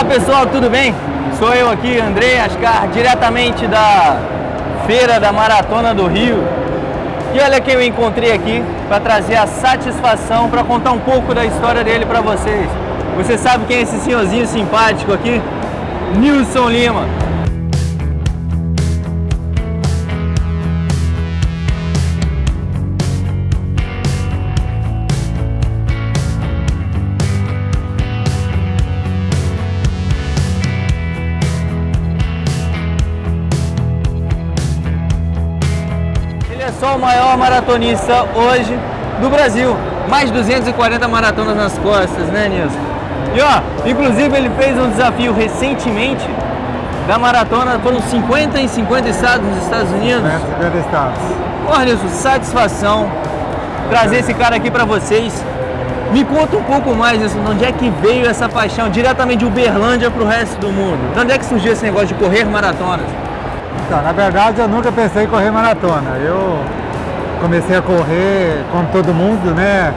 Olá pessoal, tudo bem? Sou eu aqui, André Ascar, diretamente da Feira da Maratona do Rio. E olha quem eu encontrei aqui para trazer a satisfação, para contar um pouco da história dele para vocês. Você sabe quem é esse senhorzinho simpático aqui? Nilson Lima. Só o maior maratonista hoje do Brasil. Mais de 240 maratonas nas costas, né, Nilson? E ó, inclusive ele fez um desafio recentemente da maratona, foram 50 em 50 estados nos Estados Unidos. 50 estados. Ó, Nilson, satisfação trazer esse cara aqui para vocês. Me conta um pouco mais isso, de onde é que veio essa paixão diretamente de Uberlândia para o resto do mundo? De onde é que surgiu esse negócio de correr maratonas? Então, na verdade eu nunca pensei em correr maratona. Eu comecei a correr como todo mundo, né?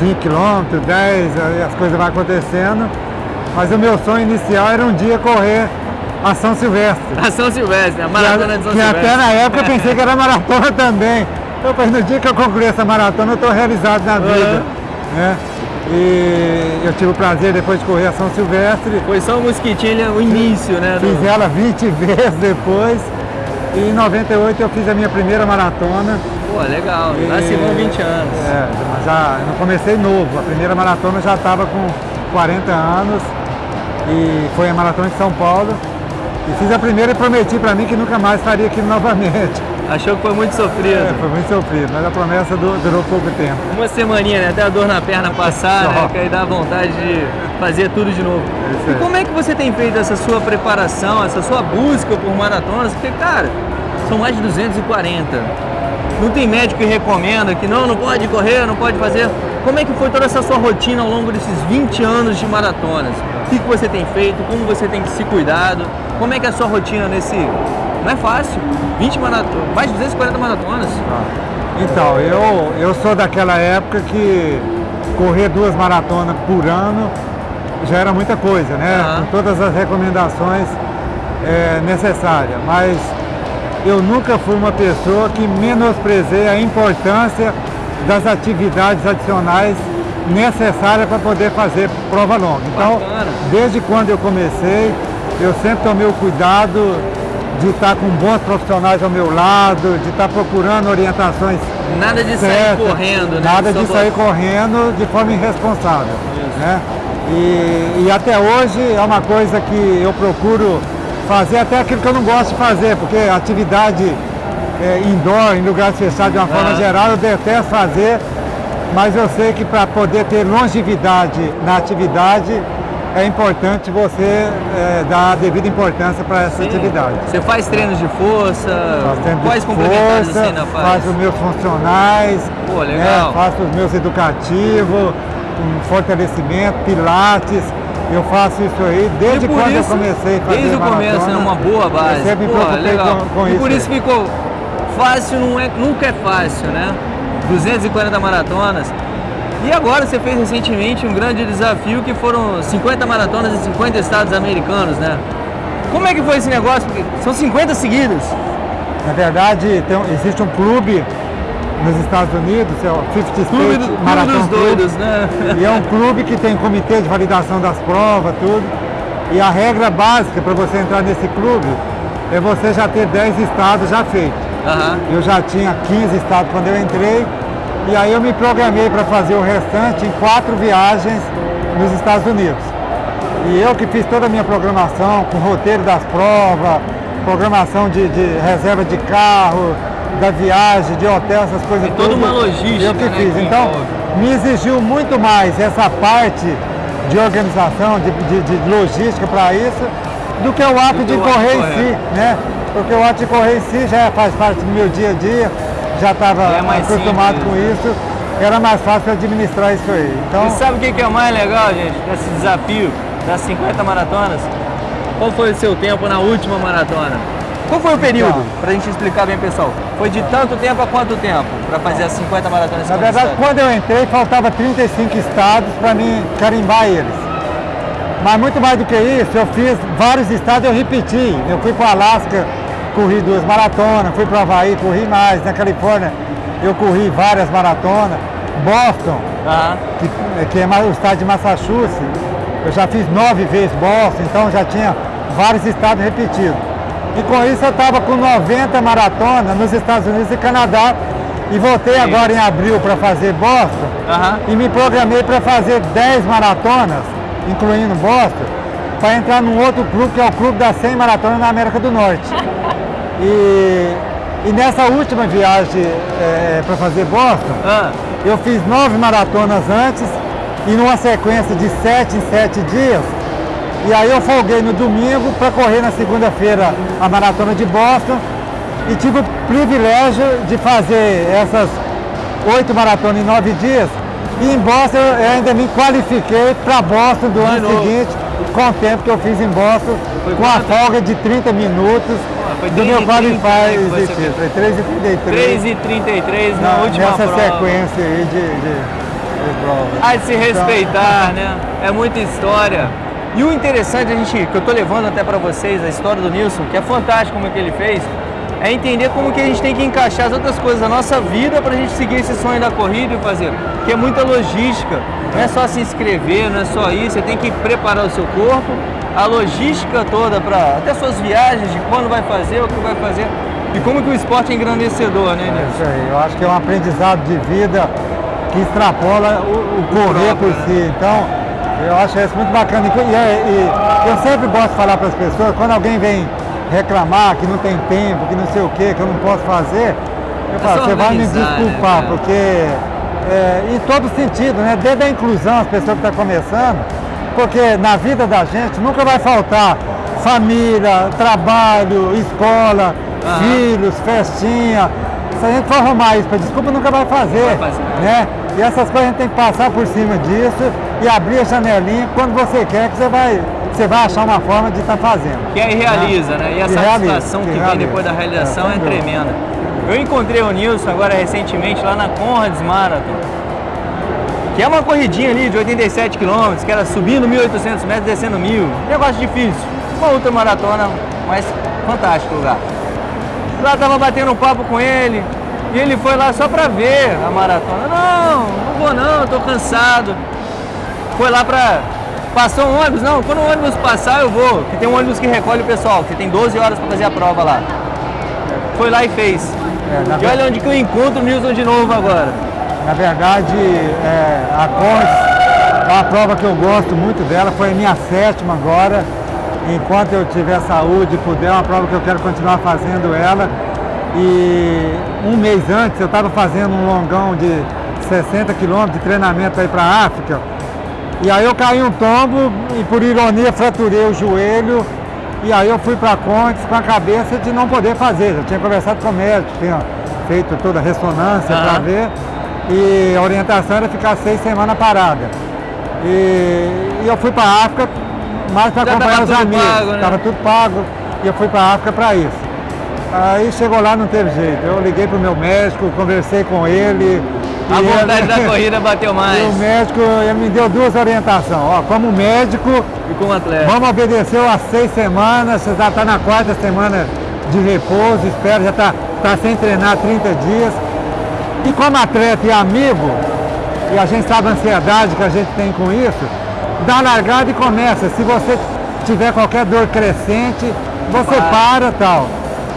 5 km, 10, aí as coisas vão acontecendo. Mas o meu sonho inicial era um dia correr a São Silvestre. A São Silvestre, a maratona de São que Silvestre. até na época eu pensei que era maratona também. Eu falei, no dia que eu concluir essa maratona eu estou realizado na vida. Né? E eu tive o prazer depois de correr a São Silvestre. Foi só o mosquitinho, o início, né? Fiz ela 20 vezes depois. E em 98 eu fiz a minha primeira maratona. Pô, legal, E- nasci com 20 anos. É, mas já não comecei novo. A primeira maratona eu já estava com 40 anos. E foi a maratona de São Paulo. E fiz a primeira e prometi para mim que nunca mais faria aquilo novamente. Achou que foi muito sofrido. É, foi muito sofrido, mas a promessa du- durou pouco tempo. Uma semaninha, né? Até a dor na perna passar, né? Que aí dá vontade de fazer tudo de novo. isso E como é que você tem feito essa sua preparação, essa sua busca por maratonas? Porque, cara, são mais de 240. Não tem médico que recomenda que não, não pode correr, não pode fazer. Como é que foi toda essa sua rotina ao longo desses 20 anos de maratonas? O que, que você tem feito? Como você tem se cuidado? Como é que é a sua rotina nesse... Não é fácil. 20 maratonas, mais de 240 maratonas. Então, eu, eu sou daquela época que correr duas maratonas por ano já era muita coisa, né? Aham. Com todas as recomendações é, necessárias. Mas eu nunca fui uma pessoa que menosprezei a importância das atividades adicionais necessárias para poder fazer prova longa. Então, Bacana. desde quando eu comecei, eu sempre tomei o cuidado de estar com bons profissionais ao meu lado, de estar procurando orientações Nada de sair certas, correndo, né? Nada de sair correndo de forma irresponsável. Isso. Né? E, e até hoje é uma coisa que eu procuro fazer até aquilo que eu não gosto de fazer, porque atividade é, indoor, em lugares fechados de uma forma geral, eu detesto fazer, mas eu sei que para poder ter longevidade na atividade, é importante você é, dar a devida importância para essa Sim. atividade. Você faz treinos de força? Tempo de Quais complementares força, ainda faz? faço os meus funcionais, Pô, legal. né, faço os meus educativos, um fortalecimento, pilates, eu faço isso aí desde quando isso, eu comecei a fazer Desde o começo, é uma boa base. Eu sempre Pô, legal. com, com e isso. por isso ficou fácil, não é, nunca é fácil, né? 240 maratonas. E agora você fez recentemente um grande desafio que foram 50 maratonas em 50 estados americanos, né? Como é que foi esse negócio? Porque são 50 seguidas. Na verdade, tem existe um clube nos Estados Unidos, é o 50 State Clube, do, clube Marathon dos Club. doidos, né? E é um clube que tem comitê de validação das provas, tudo. E a regra básica para você entrar nesse clube é você já ter 10 estados já feitos. Aham. Eu já tinha 15 estados quando eu entrei. E aí eu me programei para fazer o restante em quatro viagens nos Estados Unidos. E eu que fiz toda a minha programação, com roteiro das provas, programação de, de reserva de carro, da viagem, de hotel, essas coisas Tem toda tudo, uma logística, Eu que né, fiz. Então, me exigiu muito mais essa parte de organização, de, de- de logística para isso, do que o ato Do de correr em correr. si, né? Porque o ato de correr em si já faz parte do meu dia a dia, já estava É acostumado simples. com isso, era mais fácil administrar isso aí. Então, E sabe o que que é o mais legal, gente, desse desafio das 50 maratonas? Qual foi o seu tempo na última maratona? Qual foi o período? Então. Pra gente explicar bem, pessoal. Foi de tanto tempo a quanto tempo? Pra fazer as 50 maratonas? na 50 verdade, estados? quando eu entrei, faltava 35 estados para mim carimbar eles. Mas muito mais do que isso, eu fiz vários estados, eu repeti. Eu fui para o Alasca, corri duas maratonas, fui para Havaí, corri mais. Na Califórnia, eu corri várias maratonas. Boston, que, que é o estado de Massachusetts, eu já fiz nove vezes Boston, então já tinha vários estados repetidos. E com isso eu estava com 90 maratonas nos Estados Unidos e Canadá. E voltei Sim. agora em abril para fazer Boston e me programei para fazer 10 maratonas, incluindo Boston, para entrar num outro clube que é o Clube das 100 Maratonas na América do Norte. E, e nessa última viagem para fazer Boston, Ah, eu fiz nove maratonas antes e numa sequência de sete em sete dias. E aí eu folguei no domingo para correr na segunda-feira a maratona de Boston e tive o privilégio de fazer essas oito maratonas em nove dias. E em Boston eu ainda me qualifiquei para Boston do ano novo. seguinte, com o tempo que eu fiz em Boston, Foi com a folga de 30 minutos foi do meu 3,30 qualify existir. Foi 3,33 3 e 33 na, na- última nessa prova. sequência aí de, de, de prova. Há de se respeitar, né? É muita história. E o interessante, a gente, que eu tô levando até para vocês, a história do Nilson, que é fantástico como que ele fez, é entender como que a gente tem que encaixar as outras coisas da nossa vida para a gente seguir esse sonho da corrida e fazer. Que é muita logística. Não é só se inscrever, não é só isso. Você tem que preparar o seu corpo, a logística toda para até suas viagens, de quando vai fazer, o que vai fazer. E como que o esporte é engrandecedor, né, É Nilson? isso aí. Eu acho que é um aprendizado de vida que extrapola o, o correr por né? si. Então, eu acho isso muito bacana. E, é- e eu sempre gosto de falar para as pessoas, quando alguém vem reclamar que não tem tempo, que não sei o que, que eu não posso fazer, eu falo, só você vai me né, desculpar, cara? porque é, em todo sentido, né? Desde a inclusão, as pessoas que estão começando, porque na vida da gente nunca vai faltar família, trabalho, escola, Aham. filhos, festinha. Se a gente for arrumar isso para desculpa, nunca vai fazer. Vai fazer. Né? E essas coisas a gente tem que passar por cima disso e abrir a janelinha quando você quer que você vai, você vai achar uma forma de estar fazendo. Que aí realiza, né? E a Que realiza, satisfação que que vem realiza. depois da realização É, é, dúvida. tremenda. Eu encontrei o Nilson agora recentemente lá na Conrads Marathon, que é uma corridinha ali de 87 km, que era subindo 1.800 metros, descendo 1.000. Negócio difícil. Uma outra maratona, mas fantástico o lugar. Lá tava batendo um papo com ele, e ele foi lá só pra ver a maratona. Não, não vou não, tô cansado. Foi lá pra. Passou um ônibus? Não, quando o ônibus passar eu vou. Que tem um ônibus que recolhe o pessoal, que tem 12 horas pra fazer a prova lá. Foi lá e fez. É, na e olha onde que eu encontro o Nilson de novo agora. Na verdade, é, a é uma prova que eu gosto muito dela, foi a minha sétima agora. Enquanto eu tiver saúde e puder, é uma prova que eu quero continuar fazendo ela. E um mês antes eu estava fazendo um longão de 60 quilômetros de treinamento aí para a África. E aí eu caí um tombo e por ironia fraturei o joelho. E aí eu fui para a Contes com a cabeça de não poder fazer. Já tinha conversado com o médico, tinha feito toda a ressonância para Aham. ver. E a orientação era ficar seis semanas parada. E, e eu fui para a África mais para acompanhar os amigos. pago, né? Tudo pago. E eu fui para a África para isso. Aí chegou lá, não teve jeito. Eu liguei pro meu médico, conversei com ele. A vontade da corrida bateu e o mais. médico me deu duas orientações. Ó, como médico, E como atleta. vamos obedecer as seis semanas, você já está na quarta semana de repouso, espero, já está tá sem treinar 30 dias. E como atleta e amigo, e a gente sabe a ansiedade que a gente tem com isso, dá largada e começa. Se você tiver qualquer dor crescente, você para tal.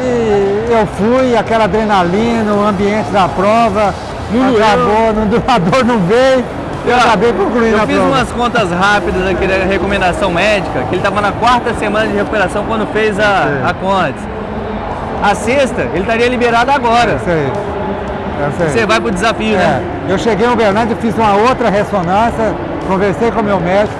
E eu fui, aquela adrenalina, o ambiente da prova, Não acabou, não, do- a dor não veio, eu Eu- acabei concluindo Eu fiz prova. umas contas rápidas aqui da recomendação médica, que ele estava na quarta semana de recuperação quando fez a, a Condes. A sexta, ele estaria liberado agora. É isso aí. É isso aí. Você vai pro desafio, É, né? eu cheguei em Uberlândia, fiz uma outra ressonância, conversei com o meu médico,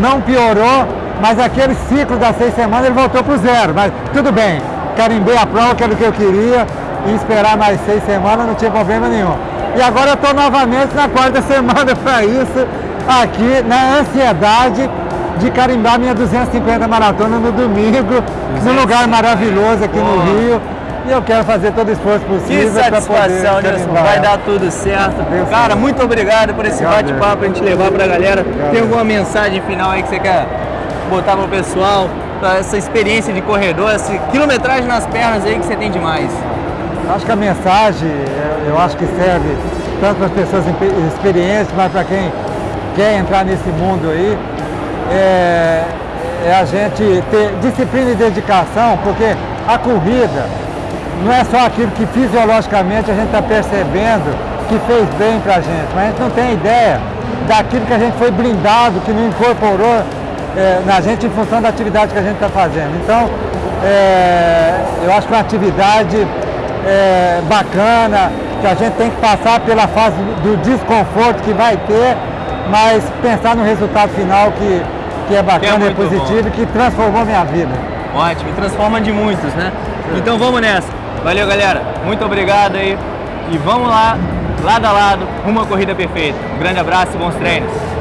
não piorou, mas aquele ciclo das seis semanas ele voltou para o zero. Mas tudo bem, carimbei a prova, que era o que eu queria, e esperar mais seis semanas não tinha problema nenhum. E agora eu estou novamente na quarta semana para isso, aqui na ansiedade de carimbar minha 250 maratona no domingo, num lugar maravilhoso aqui no. Rio. E eu quero fazer todo o esforço Que possível para poder satisfação, Nilson. Vai dar tudo certo. Deus Cara, muito obrigado por esse bate-papo pra gente levar pra galera. Obrigado. Tem alguma mensagem final aí que você quer botar pro pessoal essa experiência de corredor, essa quilometragem nas pernas aí que você tem demais? Acho que a mensagem, eu acho que serve tanto para as pessoas experientes, mas para quem quer entrar nesse mundo aí, é, é a gente ter disciplina e dedicação, porque a corrida não é só aquilo que fisiologicamente a gente está percebendo que fez bem para a gente, mas a gente não tem ideia daquilo que a gente foi blindado, que não incorporou é, na gente em função da atividade que a gente está fazendo. Então, é, eu acho que uma atividade é, bacana, que a gente tem que passar pela fase do desconforto que vai ter, mas pensar no resultado final que, que é bacana, que é, é positivo e que transformou minha vida. Ótimo, e transforma de muitos, né? Sim. Então vamos nessa. Valeu, galera. Muito obrigado aí. E vamos lá, lado a lado, uma corrida perfeita. Um grande abraço e bons treinos.